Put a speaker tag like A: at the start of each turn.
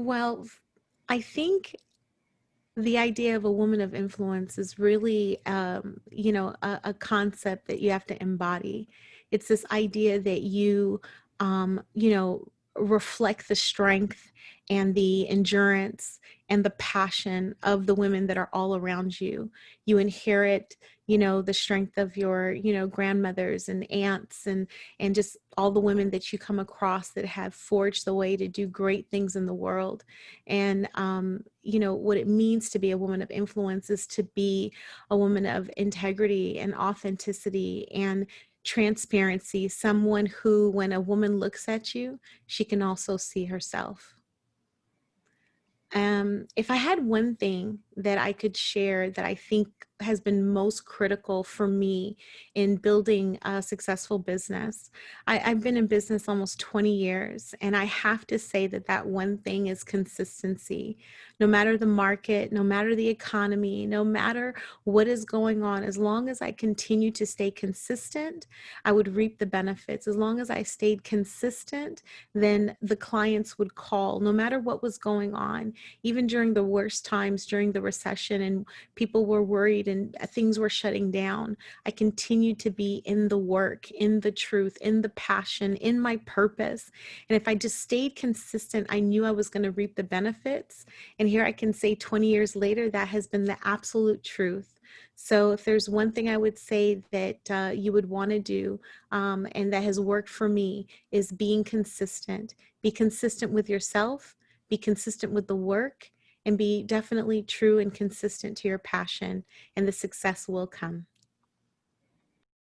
A: Well, I think the idea of a woman of influence is really, um, you know, a, a concept that you have to embody. It's this idea that you, um, you know, reflect the strength and the endurance and the passion of the women that are all around you. You inherit, you know, the strength of your, you know, grandmothers and aunts and and just all the women that you come across that have forged the way to do great things in the world. And um, you know, what it means to be a woman of influence is to be a woman of integrity and authenticity and transparency, someone who, when a woman looks at you, she can also see herself. Um, if I had one thing that I could share that I think has been most critical for me in building a successful business. I, have been in business almost 20 years, and I have to say that that one thing is consistency. No matter the market, no matter the economy, no matter what is going on, as long as I continue to stay consistent, I would reap the benefits. As long as I stayed consistent, then the clients would call, no matter what was going on, even during the worst times, during the recession, and people were worried and uh, things were shutting down, I continued to be in the work, in the truth, in the passion, in my purpose. And if I just stayed consistent, I knew I was going to reap the benefits. And here I can say 20 years later, that has been the absolute truth. So if there's one thing I would say that uh, you would want to do um, and that has worked for me is being consistent. Be consistent with yourself, be consistent with the work, and be definitely true and consistent to your passion and the success will come.